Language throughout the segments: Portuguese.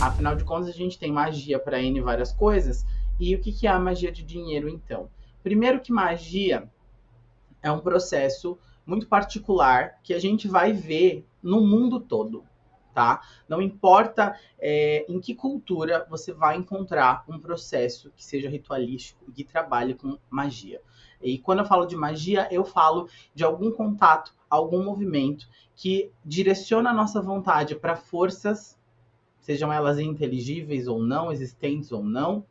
Afinal de contas, a gente tem magia para N várias coisas. E o que, que é a magia de dinheiro, então? Primeiro que magia é um processo muito particular que a gente vai ver no mundo todo, tá? Não importa é, em que cultura você vai encontrar um processo que seja ritualístico e que trabalhe com magia. E quando eu falo de magia, eu falo de algum contato, algum movimento que direciona a nossa vontade para forças, sejam elas inteligíveis ou não, existentes ou não,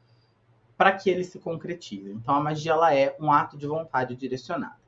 para que ele se concretize. Então a magia ela é um ato de vontade direcionada.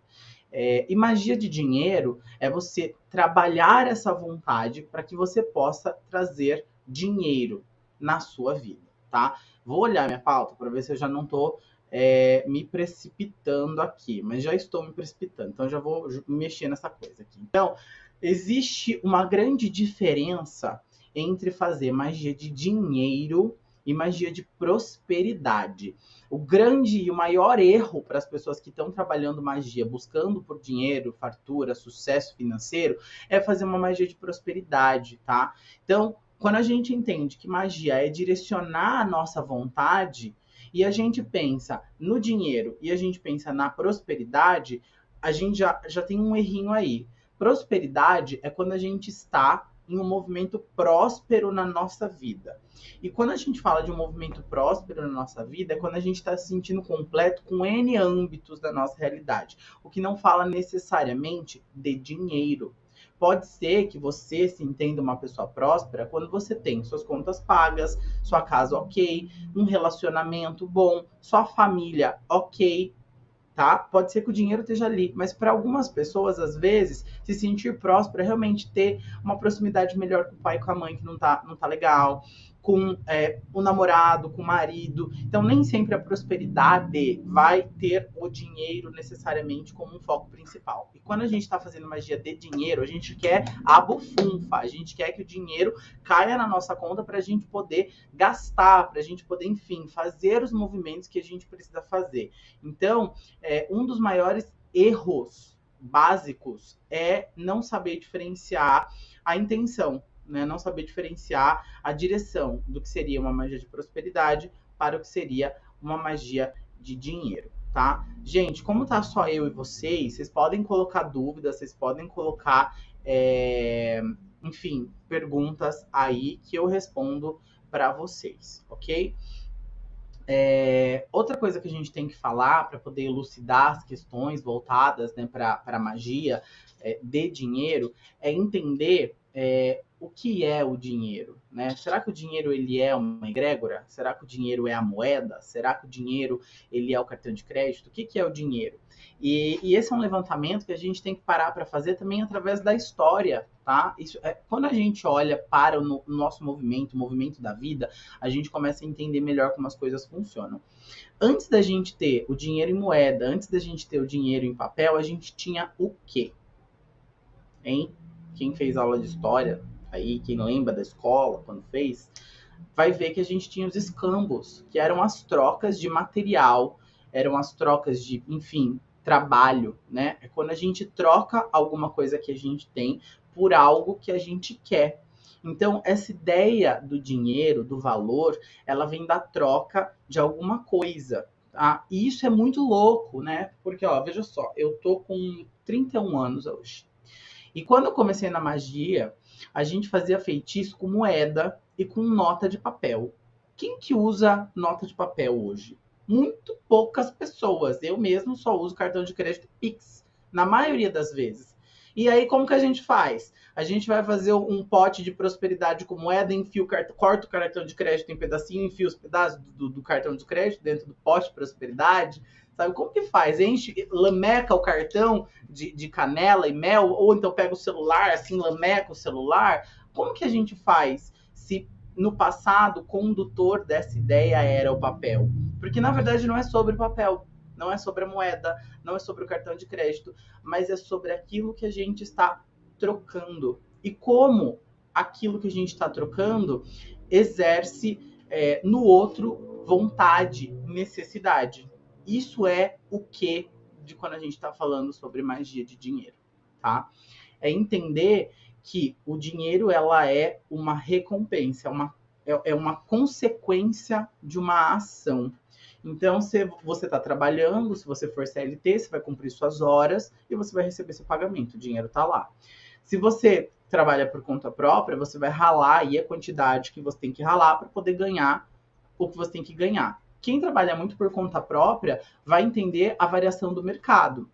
É, e magia de dinheiro é você trabalhar essa vontade para que você possa trazer dinheiro na sua vida, tá? Vou olhar minha pauta para ver se eu já não estou é, me precipitando aqui, mas já estou me precipitando, então já vou mexer nessa coisa aqui. Então, existe uma grande diferença entre fazer magia de dinheiro e magia de prosperidade. O grande e o maior erro para as pessoas que estão trabalhando magia, buscando por dinheiro, fartura, sucesso financeiro, é fazer uma magia de prosperidade, tá? Então, quando a gente entende que magia é direcionar a nossa vontade e a gente pensa no dinheiro e a gente pensa na prosperidade, a gente já, já tem um errinho aí. Prosperidade é quando a gente está em um movimento próspero na nossa vida. E quando a gente fala de um movimento próspero na nossa vida, é quando a gente está se sentindo completo com N âmbitos da nossa realidade. O que não fala necessariamente de dinheiro. Pode ser que você se entenda uma pessoa próspera quando você tem suas contas pagas, sua casa ok, um relacionamento bom, sua família ok, tá? Pode ser que o dinheiro esteja ali, mas para algumas pessoas, às vezes, se sentir próspero é realmente ter uma proximidade melhor com o pai e com a mãe que não tá, não tá legal, com é, o namorado, com o marido. Então, nem sempre a prosperidade vai ter o dinheiro necessariamente como um foco principal. E quando a gente está fazendo magia de dinheiro, a gente quer a bufunfa, a gente quer que o dinheiro caia na nossa conta para a gente poder gastar, para a gente poder, enfim, fazer os movimentos que a gente precisa fazer. Então, é, um dos maiores erros básicos é não saber diferenciar a intenção né, não saber diferenciar a direção do que seria uma magia de prosperidade para o que seria uma magia de dinheiro, tá? Gente, como tá só eu e vocês, vocês podem colocar dúvidas, vocês podem colocar, é, enfim, perguntas aí que eu respondo para vocês, ok? É, outra coisa que a gente tem que falar para poder elucidar as questões voltadas né, para a magia é, de dinheiro é entender é, o que é o dinheiro, né? Será que o dinheiro ele é uma egrégora? Será que o dinheiro é a moeda? Será que o dinheiro ele é o cartão de crédito? O que, que é o dinheiro? E, e esse é um levantamento que a gente tem que parar para fazer também através da história, tá? Isso é, quando a gente olha para o, no, nosso movimento, o movimento da vida, a gente começa a entender melhor como as coisas funcionam. Antes da gente ter o dinheiro em moeda, antes da gente ter o dinheiro em papel, a gente tinha o quê? Hein? Quem fez aula de história aí quem lembra da escola quando fez, vai ver que a gente tinha os escambos, que eram as trocas de material, eram as trocas de, enfim, trabalho, né? É quando a gente troca alguma coisa que a gente tem por algo que a gente quer. Então, essa ideia do dinheiro, do valor, ela vem da troca de alguma coisa. Tá? E isso é muito louco, né? Porque, ó, veja só, eu tô com 31 anos hoje. E quando eu comecei na magia, a gente fazia feitiço com moeda e com nota de papel. Quem que usa nota de papel hoje? Muito poucas pessoas. Eu mesmo só uso cartão de crédito Pix, na maioria das vezes. E aí, como que a gente faz? A gente vai fazer um pote de prosperidade com moeda, enfia o cartão, corta o cartão de crédito em pedacinho, enfia os pedaços do, do cartão de crédito dentro do pote de prosperidade. Sabe como que faz? Enche, lameca o cartão de, de canela e mel, ou então pega o celular, assim, lameca o celular. Como que a gente faz se no passado o condutor dessa ideia era o papel? Porque na verdade não é sobre papel, não é sobre a moeda, não é sobre o cartão de crédito, mas é sobre aquilo que a gente está trocando. E como aquilo que a gente está trocando exerce é, no outro vontade, necessidade. Isso é o que de quando a gente está falando sobre magia de dinheiro, tá? É entender que o dinheiro ela é uma recompensa, é uma, é, é uma consequência de uma ação. Então, se você está trabalhando, se você for CLT, você vai cumprir suas horas e você vai receber seu pagamento, o dinheiro está lá. Se você trabalha por conta própria, você vai ralar aí a quantidade que você tem que ralar para poder ganhar o que você tem que ganhar. Quem trabalha muito por conta própria vai entender a variação do mercado.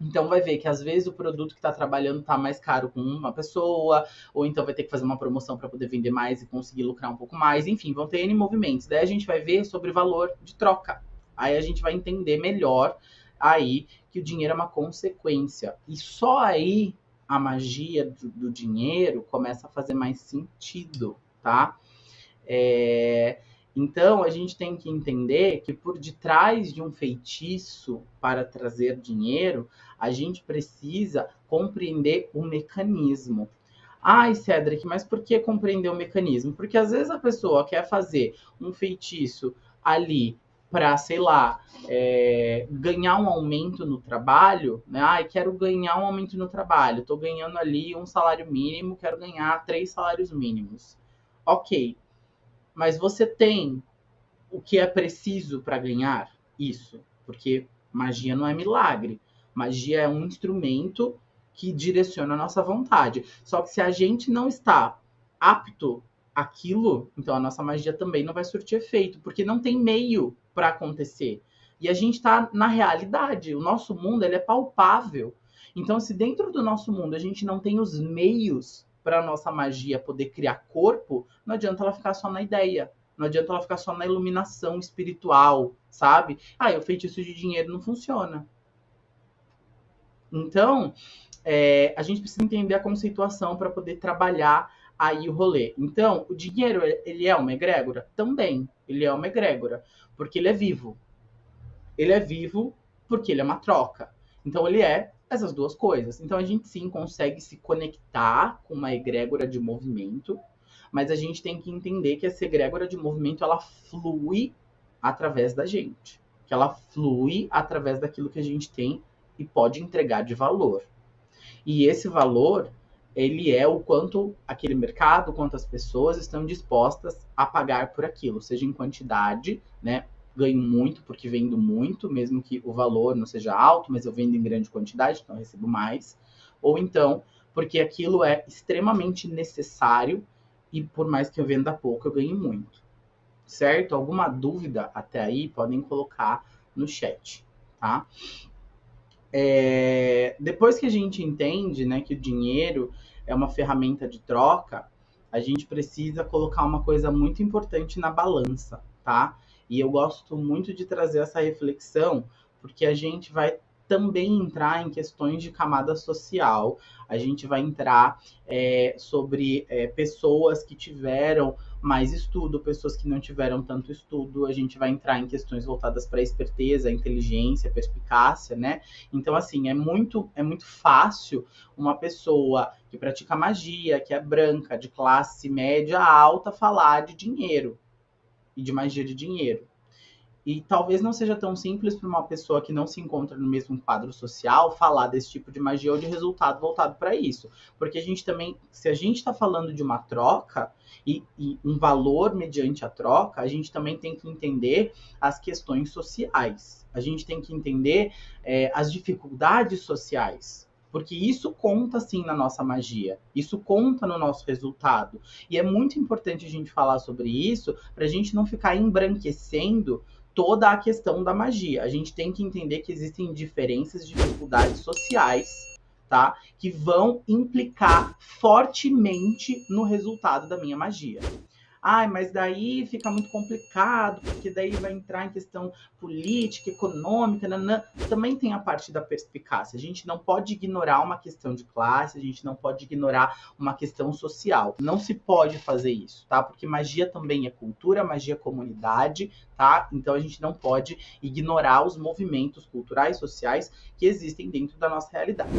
Então vai ver que às vezes o produto que está trabalhando está mais caro com uma pessoa, ou então vai ter que fazer uma promoção para poder vender mais e conseguir lucrar um pouco mais. Enfim, vão ter N movimentos. Daí a gente vai ver sobre valor de troca. Aí a gente vai entender melhor aí que o dinheiro é uma consequência. E só aí a magia do, do dinheiro começa a fazer mais sentido, tá? É, então, a gente tem que entender que por detrás de um feitiço para trazer dinheiro, a gente precisa compreender o mecanismo. Ai, Cedric, mas por que compreender o mecanismo? Porque às vezes a pessoa quer fazer um feitiço ali para, sei lá, é, ganhar um aumento no trabalho, né? Ai, quero ganhar um aumento no trabalho, estou ganhando ali um salário mínimo, quero ganhar três salários mínimos. Ok, mas você tem o que é preciso para ganhar isso, porque magia não é milagre. Magia é um instrumento que direciona a nossa vontade. Só que se a gente não está apto àquilo, então a nossa magia também não vai surtir efeito, porque não tem meio para acontecer. E a gente está na realidade. O nosso mundo ele é palpável. Então, se dentro do nosso mundo a gente não tem os meios para a nossa magia poder criar corpo, não adianta ela ficar só na ideia. Não adianta ela ficar só na iluminação espiritual, sabe? Ah, o feitiço de dinheiro não funciona. Então, é, a gente precisa entender a conceituação para poder trabalhar aí o rolê. Então, o dinheiro, ele é uma egrégora? Também. Ele é uma egrégora, porque ele é vivo. Ele é vivo porque ele é uma troca. Então, ele é essas duas coisas. Então a gente sim consegue se conectar com uma egrégora de movimento, mas a gente tem que entender que essa egrégora de movimento ela flui através da gente, que ela flui através daquilo que a gente tem e pode entregar de valor. E esse valor, ele é o quanto aquele mercado, quantas pessoas estão dispostas a pagar por aquilo, seja em quantidade, né, ganho muito porque vendo muito, mesmo que o valor não seja alto, mas eu vendo em grande quantidade, então recebo mais. Ou então, porque aquilo é extremamente necessário e por mais que eu venda pouco, eu ganho muito. Certo? Alguma dúvida até aí, podem colocar no chat, tá? É, depois que a gente entende né, que o dinheiro é uma ferramenta de troca, a gente precisa colocar uma coisa muito importante na balança, tá? E eu gosto muito de trazer essa reflexão, porque a gente vai também entrar em questões de camada social, a gente vai entrar é, sobre é, pessoas que tiveram mais estudo, pessoas que não tiveram tanto estudo, a gente vai entrar em questões voltadas para esperteza, inteligência, perspicácia, né? Então, assim, é muito, é muito fácil uma pessoa que pratica magia, que é branca, de classe média alta, falar de dinheiro e de magia de dinheiro. E talvez não seja tão simples para uma pessoa que não se encontra no mesmo quadro social falar desse tipo de magia ou de resultado voltado para isso. Porque a gente também, se a gente está falando de uma troca e, e, um valor mediante a troca, a gente também tem que entender as questões sociais. A gente tem que entender é, as dificuldades sociais. Porque isso conta sim na nossa magia, isso conta no nosso resultado. E é muito importante a gente falar sobre isso para a gente não ficar embranquecendo toda a questão da magia. A gente tem que entender que existem diferenças, dificuldades sociais, tá? Que vão implicar fortemente no resultado da minha magia. Ai, mas daí fica muito complicado, porque daí vai entrar em questão política, econômica, nanã. também tem a parte da perspicácia. A gente não pode ignorar uma questão de classe, a gente não pode ignorar uma questão social. Não se pode fazer isso, tá? Porque magia também é cultura, magia é comunidade, tá? Então a gente não pode ignorar os movimentos culturais, sociais que existem dentro da nossa realidade.